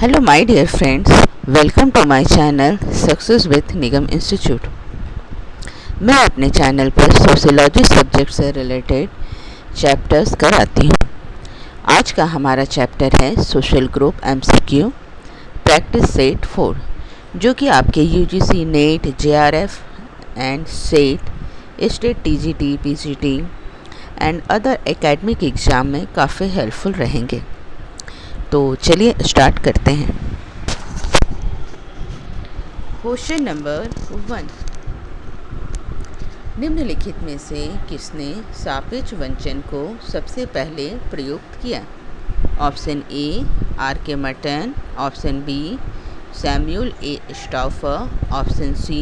Hello, my dear friends welcome to my channel success with Nigam institute मैं अपने channel पर sociology subject से related chapters कराती हूँ। आज का हमारा चैप्टर है social group MCQ practice set four जो कि आपके UGC NET JRF and SET state TGT PGT and other academic exam में काफ़ी हेल्पफुल रहेंगे। तो चलिए स्टार्ट करते हैं। क्वेश्चन नंबर वन निम्नलिखित में से किसने सापेक्ष वंचन को सबसे पहले प्रयुक्त किया? Option A R K Merton option B Samuel A Stouffer option C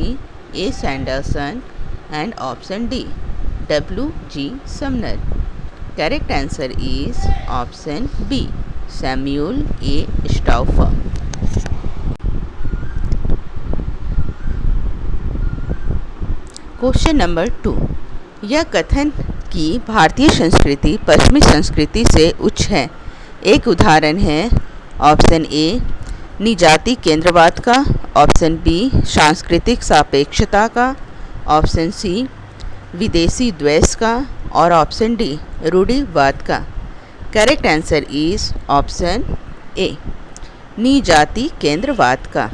A Sanderson and option D W G Sumner correct answer is option B Samuel A Stouffer question number two यह कथन कि भारतीय संस्कृति पश्चिमी संस्कृति से उच्च है। एक उदाहरण है ऑप्शन ए निजाति केंद्रवाद का ऑप्शन बी सांस्कृतिक सापेक्षता का ऑप्शन सी विदेशी द्वेष का, और ऑप्शन डी रूढ़िवाद का। Correct answer is option A नी जाति केंद्रवाद का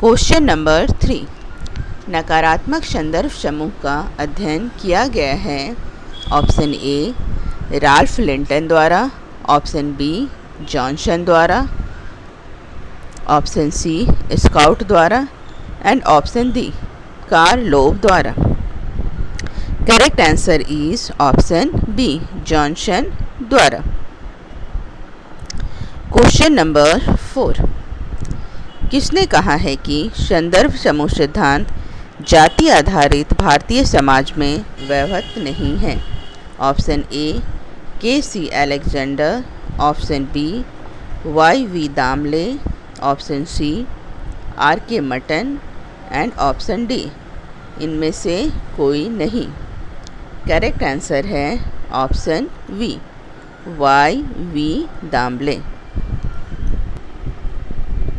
क्वेश्चन नंबर थ्री नकारात्मक संदर्भ समूह का अध्ययन किया गया है ऑप्शन ए राल्फ लिंटन द्वारा ऑप्शन बी जॉनसन द्वारा ऑप्शन सी स्काउट द्वारा and option D Karl Loeb द्वारा correct answer is option B Johnson द्वारा क्वेश्चन नंबर फोर किसने कहा है कि संदर्भ समूह सिद्धांत जाति आधारित भारतीय समाज में व्यवहत नहीं है? Option A K C Alexander option B Y V Damle option C R K Merton and option D इनमें से कोई नहीं। करेक्ट आंसर है option B Y V Damle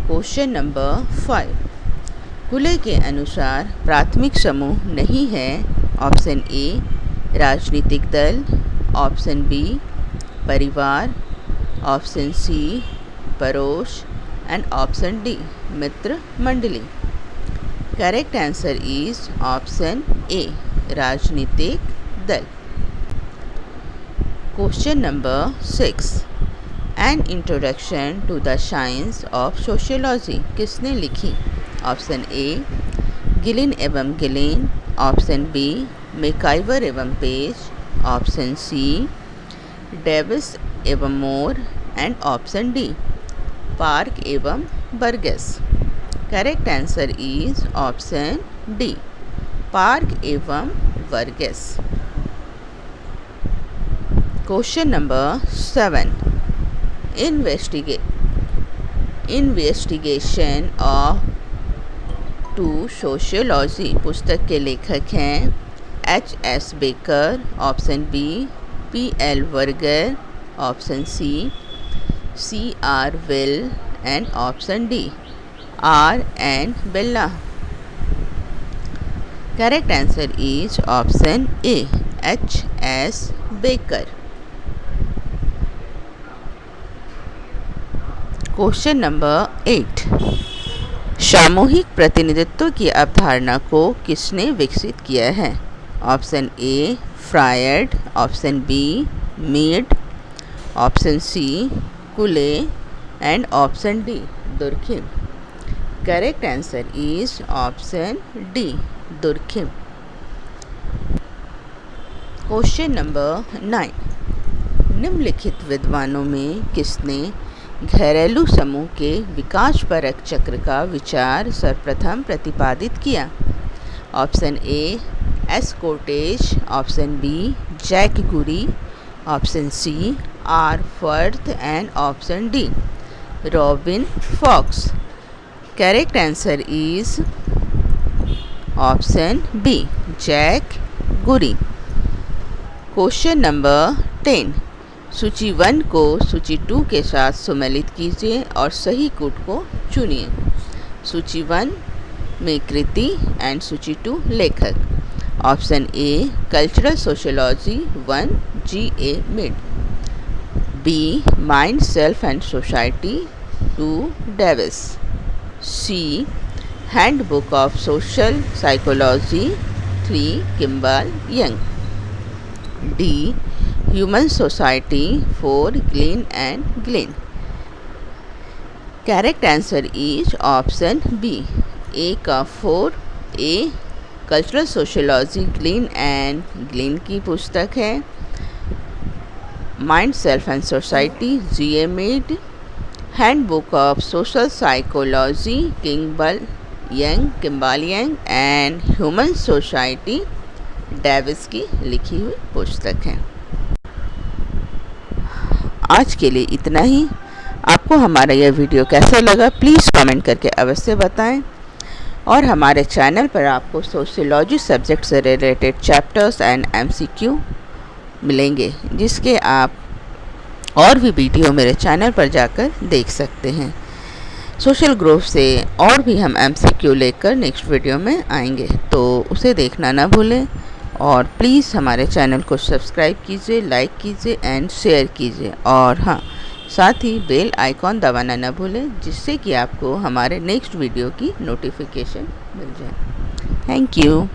question number five खुले के अनुसार प्राथमिक समूह नहीं है ऑप्शन ए राजनीतिक दल ऑप्शन बी परिवार ऑप्शन सी परोश एंड ऑप्शन डी मित्र मंडली correct answer is option A राजनीतिक दल question number six an introduction to the science of sociology किसने लिखी? ऑप्शन ए गिलिन एवं गिलिन ऑप्शन बी मेकाइवर एवं पेज ऑप्शन सी डेविस एवं Moore and option D Park एवं Burgess correct answer is option D Park एवं वर्गस question number seven. इन्वेस्टिगे investigation of to sociology पुस्तक के लेखक हैं H S Becker option B P L Berger option C C R Will and option D R N बिल्ला correct answer is option A H S Becker question number eight. सामूहिक प्रतिनिधित्व की अवधारणा को किसने विकसित किया है? Option A Freud. Option B Mead. Option C Cooley. And option D Durkheim. Correct answer is option D Durkheim. Question number nine. निम्नलिखित विद्वानों में किसने घरेलू समूह के विकास परक चक्र का विचार सर्वप्रथम प्रतिपादित किया। Option A, S cottage option B, Jack Goody. Option C, R Firth. And option D, Robin Fox. Correct answer is option B, Jack Goody. Question number ten सूची वन को सूची टू के साथ सम्मिलित कीजिए और सही कूट को चुनिए। सूची वन में कृति एंड सूची टू लेखक। Option A cultural sociology one G A Mead B mind self and society two Davis C handbook of social psychology three Kimball Young D human society four Gillin and Gillin correct answer is option B A का four A cultural sociology Gillin and Gillin की पुस्तक है. Mind self and society G M Mead handbook of social psychology Kimball Young Kimball Young and human society Davis की लिखी हुई पुस्तक है. आज के लिए इतना ही। आपको हमारा यह वीडियो कैसा लगा प्लीज़ कमेंट करके अवश्य बताएँ। और हमारे चैनल पर आपको सोशियोलॉजी सब्जेक्ट से रिलेटेड चैप्टर्स एंड एमसीक्यू मिलेंगे, जिसके आप और भी वीडियो मेरे चैनल पर जाकर देख सकते हैं। सोशल ग्रुप से और भी हम एमसीक्यू लेकर नेक्स्ट वीडियो में आएँगे तो उसे देखना ना भूलें। और प्लीज़ हमारे चैनल को सब्सक्राइब कीजिए, लाइक कीजिए एंड शेयर कीजिए। और हाँ साथ ही बेल आइकॉन दबाना ना भूलें, जिससे कि आपको हमारे नेक्स्ट वीडियो की नोटिफिकेशन मिल जाए। Thank you.